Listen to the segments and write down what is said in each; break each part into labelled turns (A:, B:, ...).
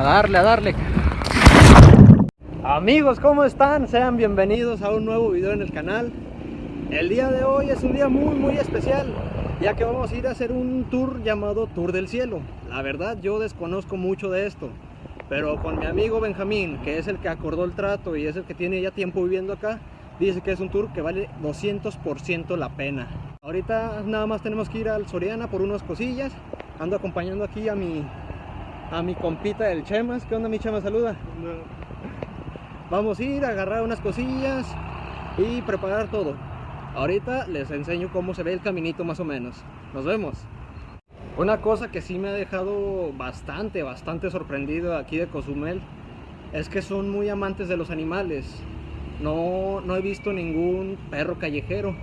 A: A darle, a darle. Amigos, ¿cómo están? Sean bienvenidos a un nuevo video en el canal. El día de hoy es un día muy muy especial, ya que vamos a ir a hacer un tour llamado Tour del Cielo. La verdad yo desconozco mucho de esto, pero con mi amigo Benjamín, que es el que acordó el trato y es el que tiene ya tiempo viviendo acá, dice que es un tour que vale 200% la pena. Ahorita nada más tenemos que ir al Soriana por unas cosillas. Ando acompañando aquí a mi a mi compita del Chemas. ¿Qué onda mi Chemas? Saluda. Vamos a ir a agarrar unas cosillas y preparar todo. Ahorita les enseño cómo se ve el caminito más o menos. Nos vemos. Una cosa que sí me ha dejado bastante, bastante sorprendido aquí de Cozumel es que son muy amantes de los animales. No, no he visto ningún perro callejero.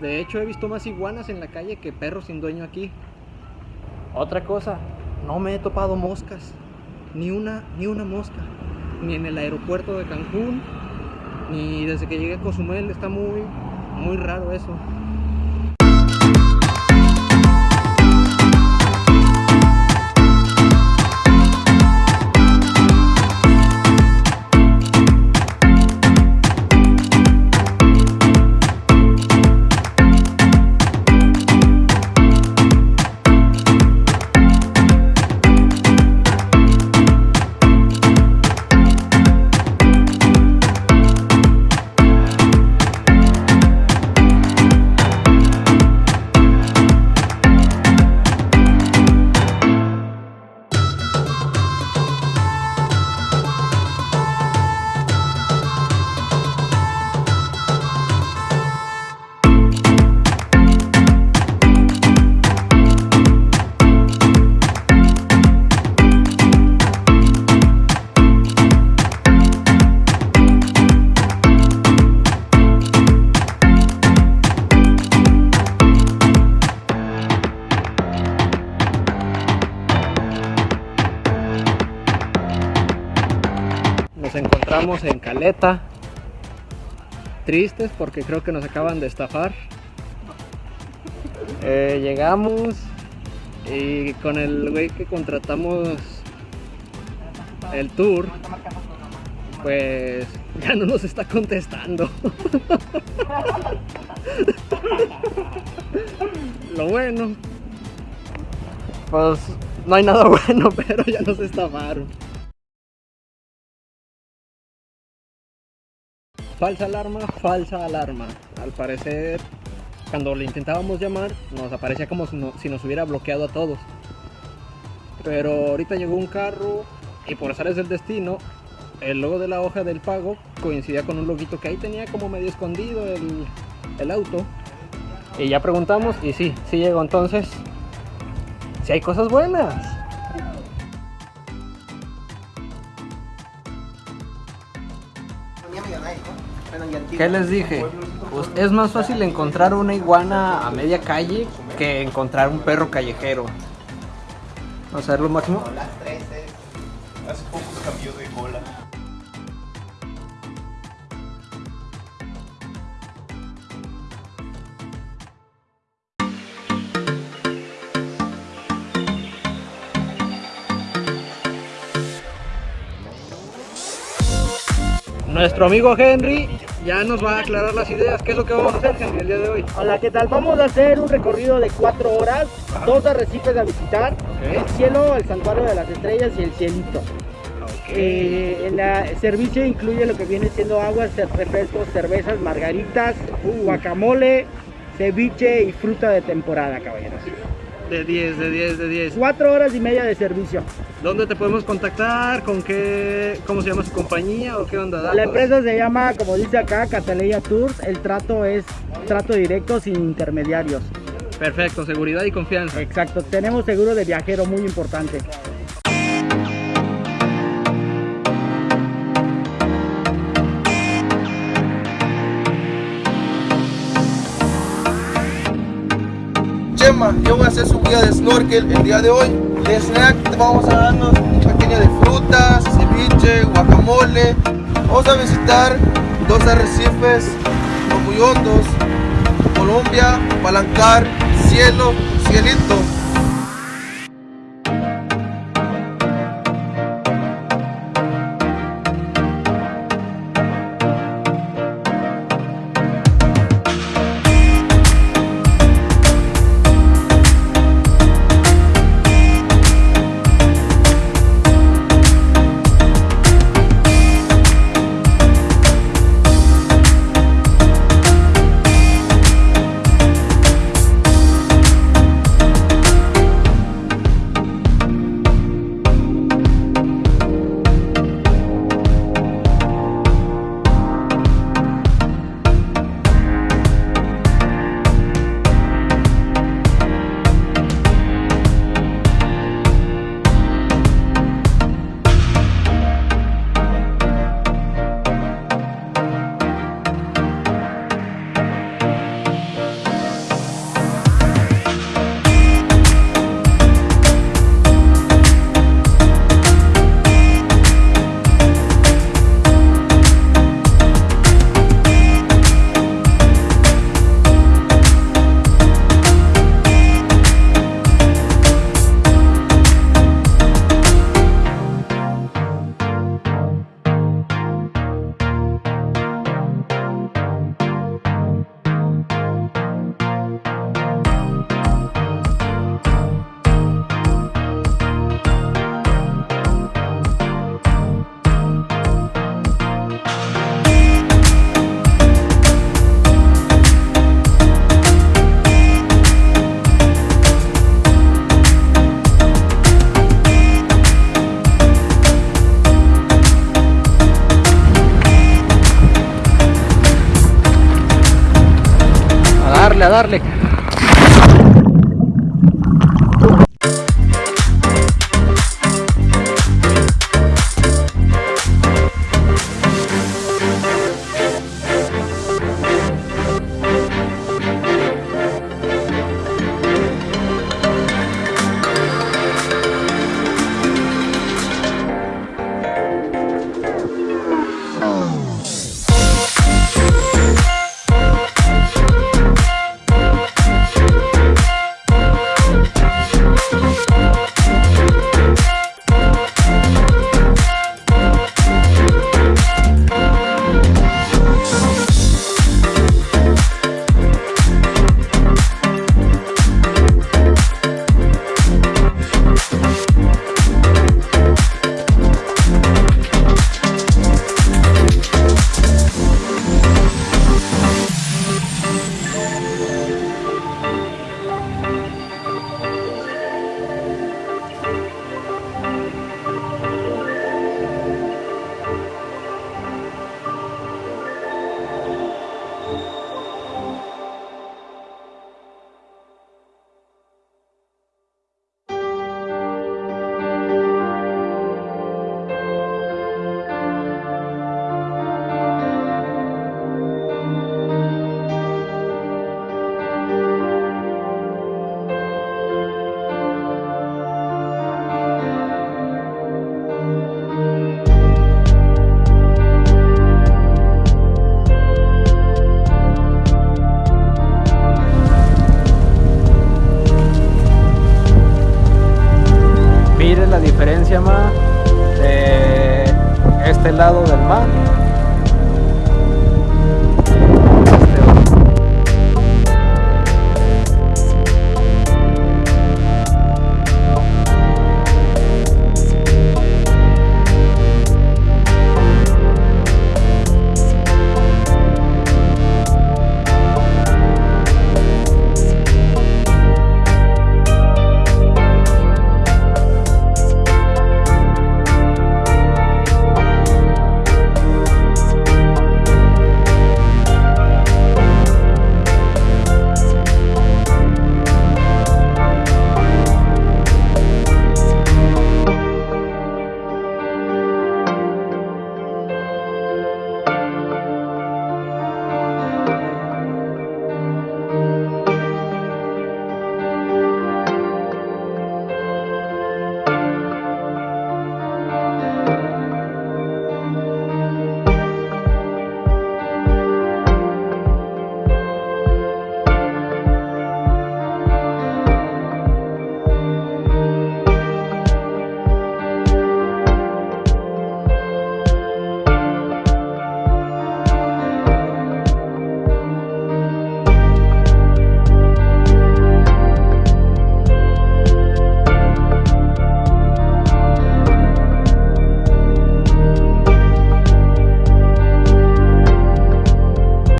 A: De hecho he visto más iguanas en la calle que perros sin dueño aquí. Otra cosa, no me he topado moscas. Ni una, ni una mosca. Ni en el aeropuerto de Cancún, ni desde que llegué a Cozumel. Está muy, muy raro eso. Nos encontramos en Caleta. Tristes porque creo que nos acaban de estafar. Eh, llegamos y con el güey que contratamos el tour, pues ya no nos está contestando. Lo bueno, pues no hay nada bueno, pero ya nos estafaron. Falsa alarma, falsa alarma. Al parecer, cuando le intentábamos llamar, nos aparecía como si, no- si nos hubiera bloqueado a todos. Pero ahorita llegó un carro y por azares del destino, el logo de la hoja del pago coincidía con un loguito que ahí tenía como medio escondido el, el auto. Y ya preguntamos y sí, sí llegó entonces. Si hay cosas buenas. ¿Qué les dije? Pues es más fácil encontrar una iguana a media calle que encontrar un perro callejero. Vamos a ver lo máximo.
B: Hace poco cambió de cola.
A: Nuestro amigo Henry ya nos va a aclarar las ideas. ¿Qué es lo que vamos a hacer, Henry, el día de hoy?
C: Hola, ¿qué tal? Vamos a hacer un recorrido de cuatro horas, dos arrecifes a visitar, el cielo, el santuario de las estrellas y el cielito. Eh, el servicio incluye lo que viene siendo aguas, refrescos, cervezas, margaritas, guacamole, ceviche y fruta de temporada, caballeros.
A: De 10, de 10, de 10.
C: Cuatro horas y media de servicio.
A: ¿Dónde te podemos contactar? ¿Con qué? ¿Cómo se llama su compañía o qué onda?
C: La empresa se llama, como dice acá, Cataleya Tours. El trato es trato directo sin intermediarios.
A: Perfecto, seguridad y confianza.
C: Exacto, tenemos seguro de viajero muy importante.
B: Yo voy a hacer su guía de snorkel el día de hoy. De snack vamos a darnos un pequeño de frutas, ceviche, guacamole. Vamos a visitar dos arrecifes muy hondos. Colombia, Palancar, Cielo, Cielito.
A: darle. Diferencia, ma, de este lado del mar